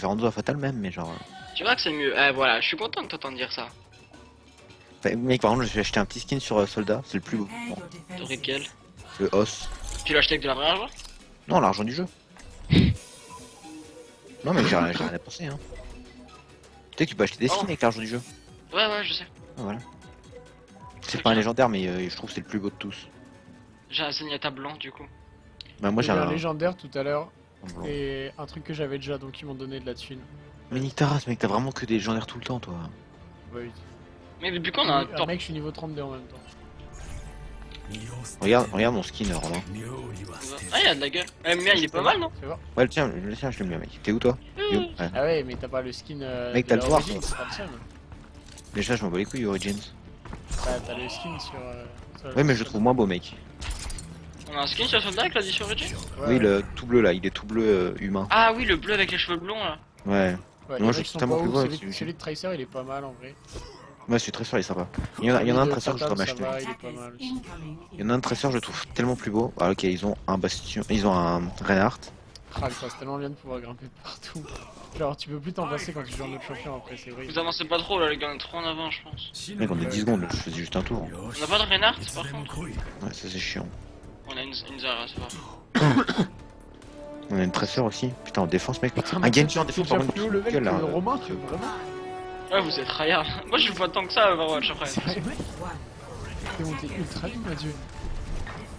préfère Enzo à Fatal même, mais genre. euh, Tu vois que c'est mieux. Eh voilà, je suis content de t'entendre dire ça. enfin, mec, par contre, j'ai acheté un petit skin sur euh, Soldat, c'est le plus beau. Bon, T'aurais quel? Le os. Tu l'as acheté avec de la vraie argent? Non, l'argent du jeu. non, mais j'ai rien j'ai rien à penser, hein. Tu sais que tu peux acheter des skins Oh. avec l'argent du jeu. Ouais, ouais, je sais. Ah, voilà. C'est pas un légendaire, mais euh, je trouve que c'est le plus beau de tous. J'ai un Zenyatta blanc du coup. Bah, moi j'ai J'ai un un. légendaire tout à l'heure blanc. et un truc que j'avais déjà donc ils m'ont donné de la thune. Mais nique ta race, mec, t'as vraiment que des légendaires tout le temps, toi. Ouais, oui. Mais depuis quand on a un temps mec, je suis niveau 32 en même temps. Regarde, regarde mon skin, Romain. Ah, il a de la gueule. Eh, mais il est pas mal, non Ouais, le tien, le tien, je l'aime bien, mec. T'es où, toi où Ouais. Ah ouais, mais t'as pas le skin. Euh, Mec, t'as le pouvoir. Déjà, je m'en bats les couilles, Origins. Bah, t'as le skin sur. euh, sur- Ouais, mais je le trouve moins beau, mec. On a un skin sur soldat avec l'addition Origin Ouais, Oui, le tout bleu là, il est tout bleu euh, humain. Ah oui, le bleu avec les cheveux blonds là. Ouais. Ouais, Moi, je sont tellement plus beau celui, avec celui- celui de Tracer il est pas mal en vrai. Ouais, celui de Tracer, il est sympa. Il y en a, il y en a un Tracer, je dois m'acheter. ça il y en a un Tracer, je le trouve tellement plus beau. Ah, ok, ils ont un Bastion, ils ont un Reinhardt. Ah, putain, c'est tellement bien de pouvoir grimper partout. Genre, tu peux plus t'en passer quand tu joues en autre champion après, c'est vrai. Vous avancez pas trop là, les gars, on est trop en avant, je pense. Mec, on est 10 secondes, je faisais juste un tour. On a pas de Reinhardt par contre Ouais, ça c'est chiant. On a une, une Zara, c'est pas. On a une Tracer aussi. Putain, en défense, mec. Putain, Un mais Genji en défense, par contre. level gueule, là. que Romain, tu veux vraiment Ouais, vous êtes tryhard. Moi, je joue pas tant que ça à Overwatch après. T'es monté ultra Mathieu.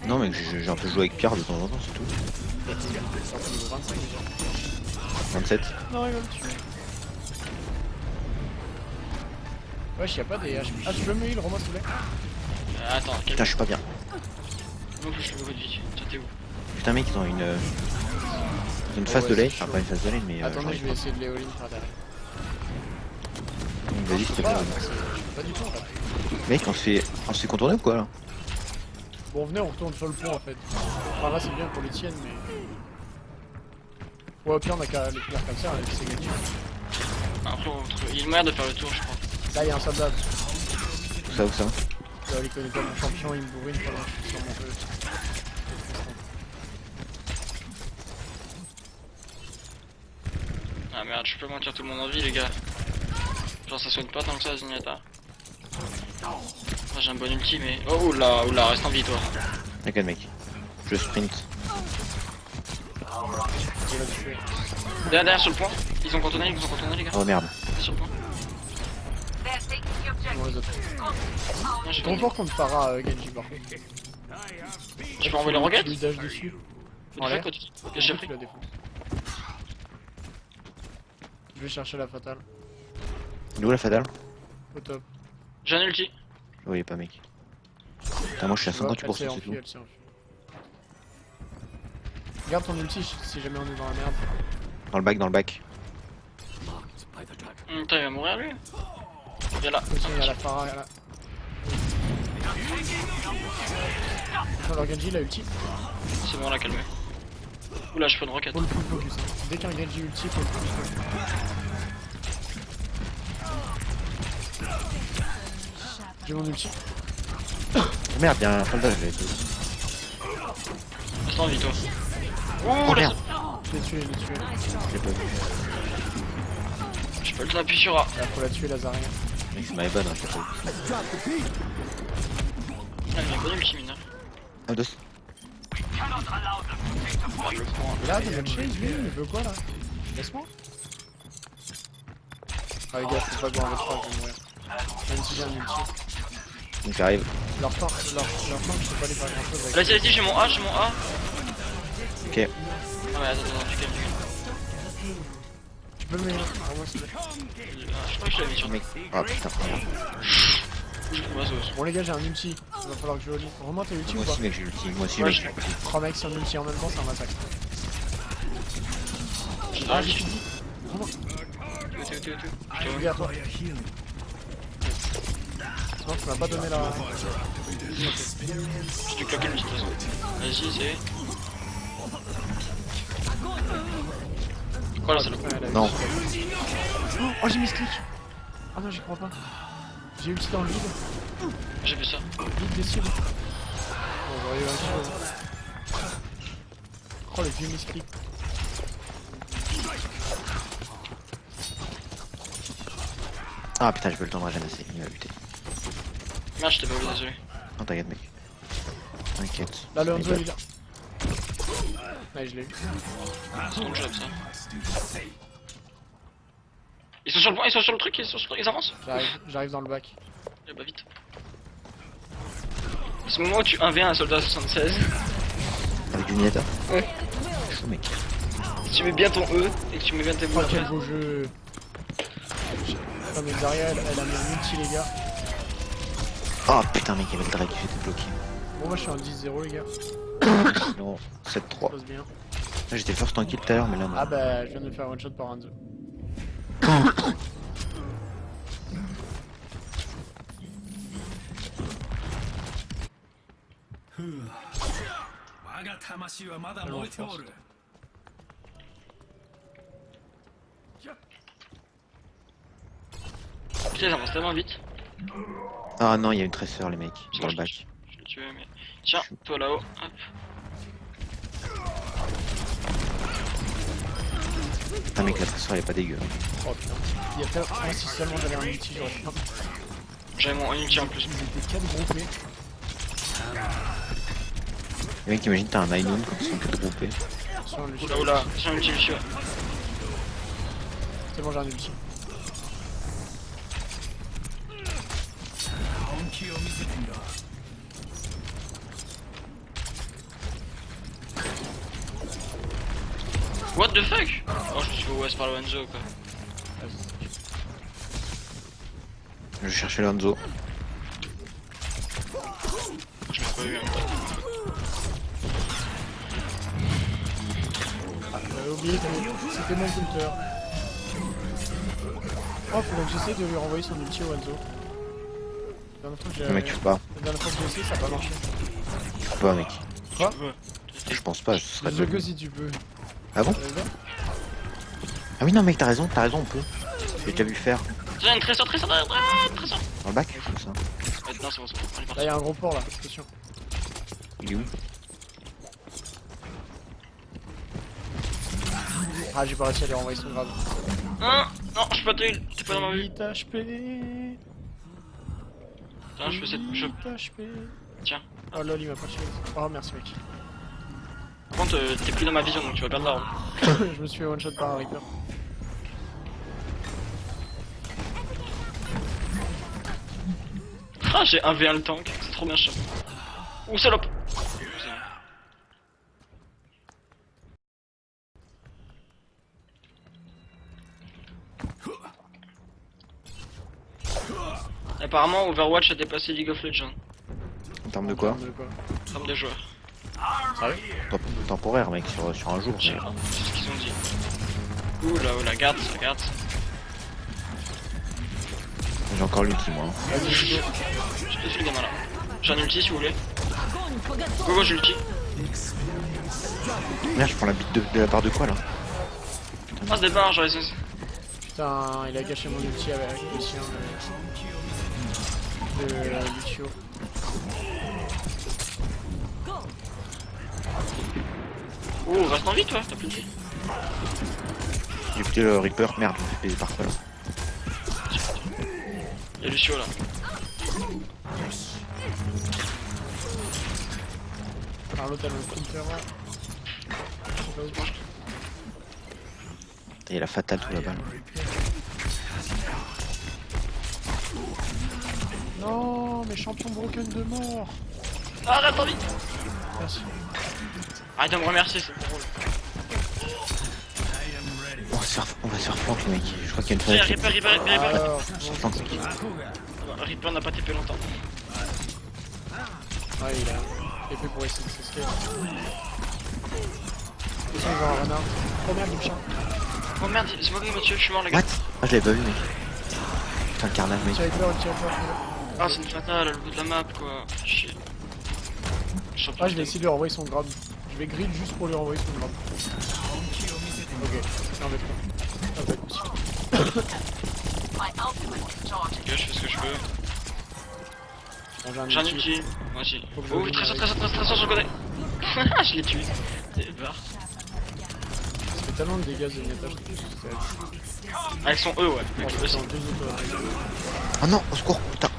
Non, mec, j'ai j'ai un peu joué avec Pierre de temps en temps, c'est tout. T'es sorti niveau 25 déjà. 27. Non, il va me tuer. Wesh, y'a pas des HP. Ah, tu peux me heal, Romain, s'il te plaît? Euh, attends. Putain, je suis pas bien. Non plus, je le veux de vie. Tiens, t'es où Putain, mec, ils ont une. euh, ils ont une Oh, phase ouais, de lane. Enfin, pas une phase de lane, mais. euh, j'arrive je vais essayer de les all-in par derrière. Vas-y, s'il te plaît. Ah, je pas du tout en fait. Mec, on se fait, on se fait contourner ou quoi là Bon, venez, on retourne sur le pont en fait. Enfin, là, c'est bien pour les tiennes, mais. Ouais, au pire, on a qu'à les finir comme ça, et puis c'est gagné. Après, on trouve- il y a une manière de faire le tour, je crois. Là, y'a un soldat. Où ça, où ça Il connaît pas mon champion, il me bourrine pendant que je suis sur mon jeu. Ah merde, je peux mentir tout le monde en vie, les gars. Genre, ça soigne pas tant que ça. Ah, J'ai un bon ulti, mais. Oh oula, oula, reste en vie, toi. T'inquiète, mec. Je sprint. Derrière, derrière, sur le point. Ils ont contourné, ils ont contourné, les gars. Oh merde. Sur le point. Bon, les autres. J'ai J'ai trop fort contre Pharah, euh, Genji par contre. Je peux envoyer le rocket Tu lui dash dessus. En l'air. Qu'est-ce que j'ai pris Tu la défonces. Je vais chercher la fatale. Il est où la fatale Au top. J'ai un ulti. Je voyais pas, mec. Putain, moi je suis à Tu vois, 58% elle s'est c'est enfuie, tout. elle s'est enfuie. Garde ton ulti si jamais on est dans la merde. Dans le bac, dans le bac. Hum, Putain, il va mourir lui. Viens là. Attention, il y a la Pharah, il y a la... Attention, leur Genji, il a ulti. C'est bon, on l'a calmé. Oula, je fais une roquette. Focus. hein. Dès qu'un Genji ulti, faut le full focus. J'ai mon ulti. Oh, merde, y'a un soldat, je l'ai tué. Reste en vie, toi. Oh Ouh, là, merde, Je l'ai tué, je l'ai tué. je l'ai pas vu. Je peux le appuyer sur A. Faut la tuer, Lazarien. Mec, c'est ma bonne, hein. Ah, il y a un bon deux. Le point. Et là, chase, lui, il veut quoi là? Laisse-moi. Ah, les gars, faut pas V3, je vais mourir. Même si j'ai un. Donc j'arrive. Leur tank, leur, leur tank, je peux pas les faire grand chose. Vas-y, vas-y, j'ai mon A, j'ai mon A. Ok. Ah, mais attends, attends, tu calmes, tu calmes. Les Ah, moi. Ah, Je crois que je l'avais sur Mec. Ah putain. Bon, les gars, j'ai un ulti. Il va falloir que je relis. Romain, t'as ulti Moi ou pas aussi, mec, j'ai l'ulti. Moi aussi, mec. je- j'ai l'ulti. 3 mecs sur ulti en même temps, c'est un massacre. Ah, un j'ai ulti. fini. Romain, Tout, tout, tout, tout. Je te je vois. dis à toi. Non, tu m'as pas donné la. Je te claque une petite façon. Vas-y, c'est. Quoi là, c'est le Non. Oh, j'ai mis ce clic. Ah non, j'y crois pas. J'ai ulti dans le vide. J'ai vu ça. Vite des cibles. J'aurais eu un kill. Oh, les vieux misclics. Ah putain, je veux le temps de ramasser, il m'a buté. Merde, je t'ai pas vu, désolé. Non, t'inquiète, mec. T'inquiète. Là, le Hanzo il est là. Ouais, je l'ai eu. C'est mon job ça. Ils sont sur le point, ils sont sur le truc, ils sont sur ils avancent J'arrive, dans le bac. Eh bah vite. À ce moment où tu 1v1 un soldat 76, Avec du Nineta Ouais. Mec. si tu mets bien ton E et que tu mets bien tes Oh, boules quel après. beau jeu. Putain, mais Zarya, elle, elle a mis un multi, les gars. Oh putain, mec, il y avait le drag, j'étais bloqué. Bon, moi, je suis en 10-0, les gars. Sinon, Ça 7-3. J'étais first tranquille tout à l'heure, mais là, non. Ah bah, je viens de me faire one shot par Hanzo. Force. Putain, ils avancent tellement vite. Ah non, il y a une tresseur, les mecs, dans le bac. Je l'ai tué, mais. Tiens, toi là-haut. Hop. Putain, mec, la tresseur, elle est pas dégueu. Oh putain. Il y a tellement... Moi, si seulement j'avais un multi, j'aurais un... J'avais mon ulti en plus. Ils étaient 4 groupés. Les mecs, imagine, t'as un Ainoun quand ils sont que groupés. Sur le Oula oula, j'ai un ulti Lucio. C'est bon, j'ai un ulti. What the fuck? Oh, je me suis fait OS par le Hanzo quoi. Je cherchais Lonzo. Je m'ai pas eu. hein. J'avais oublié c'était mon counter. Oh, faut que j'essaie de lui renvoyer son ulti au Hanzo. La dernière fois que j'ai... Le mec, tu peux pas. La dernière fois que j'ai essayé, ça a pas marché. Tu peux pas, mec. Quoi. Je pense pas, ce serait Je de... que si tu peux. Ah bon Ah oui, non, mec, t'as raison, t'as raison, on peut. J'ai déjà vu faire. Tiens, une trésor, trésor, ah, trésor Dans le bac, comme ça. Ouais, Non, c'est bon, c'est bon, Là, parti. y'a un gros port là, attention. Il est où? Ah, j'ai pas réussi à lui renvoyer son grade. Non, non, je suis pas t'es t'es pas dans ma vue. 8 HP. Tiens, je fais cette. Je... 8 HP. Tiens. Oh lol, il m'a pas tué. Oh, merci mec. Par contre, euh, t'es plus dans ma vision donc tu vas perdre la roue. je me suis fait one shot par un Reaper. Ah, j'ai 1v1 le tank, c'est trop bien chiant. Ouh, salope Apparemment, Overwatch a dépassé League of Legends En termes de quoi De quoi en termes de joueurs. Temp- Temporaire, mec, sur, sur un jour. Je sais mais- pas, c'est ce qu'ils ont dit. Ouh là, ouh là, garde ça, garde ça. J'ai encore l'ulti, moi. hein. Vas-y, Judo. Je te suis le gamin là. J'ai un ulti si vous voulez. Go go, j'ai l'ulti. Merde, je prends la bite de, de la part de quoi, là Ah, se débarre, j'aurais essayé. Putain, il a gâché mon ulti avec le sien. De euh, Lucio. Oh, reste en vie toi, t'as plus de vie. J'ai buté le Reaper. Merde, je me par quoi, là Y'a Lucio là. Alors l'autre elle a un counter là. Pas. Putain, Il y a la fatale tout là-bas. là. Non, mais champion broken de mort. Ah, reste en vie Merci. Arrête de me remercier, c'est mon rôle. On va se faire, on va se faire flank, les mecs. Je crois qu'il y a une fenêtre. Reaper, Reaper, Reaper, Reaper. Reaper n'a pas TP longtemps. ouais, il a il est fait pour essayer de s'escape. Ils sont genre un renard. Oh merde, il me chante. Oh merde, c'est moi qui m'a tué, je suis mort les gars. What? Ah, je l'avais pas vu, mec. Putain, le carnage, mec. Peur, peur. Ah, c'est une fatale à le bout de la map quoi. Chier. Ah, je vais essayer de lui renvoyer son grab. Je vais grid juste pour lui renvoyer son grab. Ok, c'est un V3. Ah, bah, écoute. Ok, je fais ce que je peux. Un ulti. ulti. Moi aussi. Je Oh, très très très très très sur le côté. je l'ai tué. C'est barre. Ça fait tellement de dégâts je c'est Ah, ils sont eux, ouais. Oh non, au secours, putain.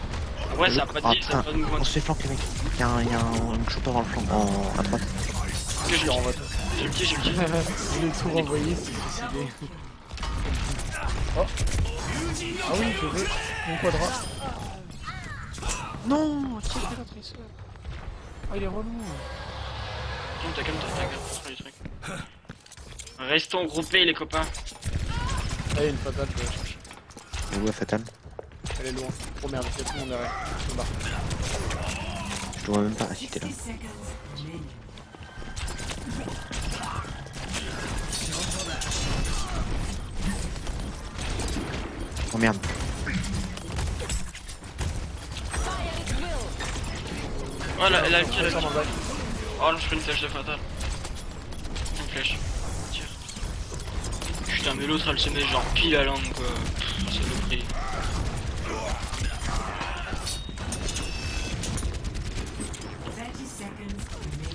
Ouais, ça a pas de Ah, ça a pas de mouvement. On se fait flanquer, mec. Y'a un, y a un chopper dans le flanc, en, à droite. Ok, je le renvoie. J'ai le petit, j'ai le petit. Je l'ai tout renvoyé, c'est suicidé. Oh Ah oui, je vais. Mon quadra. Non Qui a fait la tresseur Ah, il est relou Calme-toi, calme-toi, t'inquiète, pas du truc. Restons groupés, les copains. Ah, il y a une fatale, je vais la chercher. Le ouais, fatal. Elle est loin. Oh merde, il y a tout le monde derrière. Je barre. Je te vois même pas. Si, t'es là. Oh merde. Oh, la, la, le bac. Oh je fais une flèche de fatal. Une flèche. Tire. Putain, mais l'autre elle se met genre pile à l'angle quoi. C'est le prix.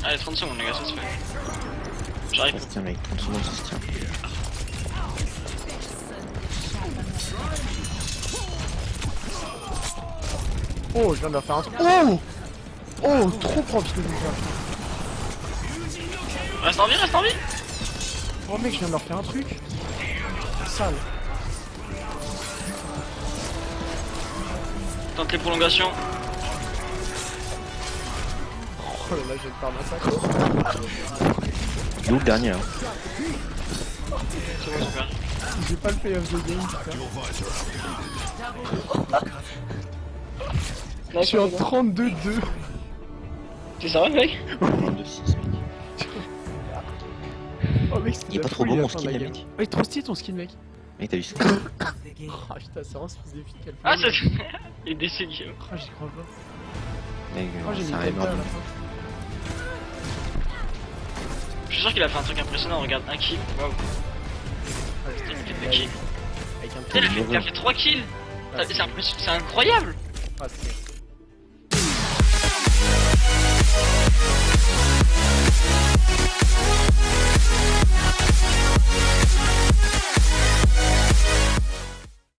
Allez, 30 secondes, les gars, ça se fait. J'arrive. Ça se tient, mec. 30 secondes, ça se tient. Oh, je viens de leur faire un truc. Oh Oh, trop propre ce que je viens de faire. Reste en vie, reste en vie Oh mec, je viens de leur faire un truc. Sale. Tente les prolongations. Oh là là, je viens de faire un massacre. Il est où le dernier là C'est bon, super. J'ai pas le play of the game. Je suis en 32-2. C'est ça, mec 22-6, mec. Oh mec, Il est pas trop beau mon skin, mec. Oh, il est trop stylé ton skin, mec. Mec, t'as vu ça Ah putain, c'est vraiment ce fils de fille qu'elle fait. Ah, c'est. Il est déçu, Guillaume. Ah, j'y crois pas. Mec, Oh, j'ai mis c'est un. Je suis sûr qu'il a fait un truc impressionnant. Regarde, un kill. Waouh. Deux avec- kills. Avec un Putain, il a fait, il a fait 3 kills. Ah, C'est incroyable. Ah,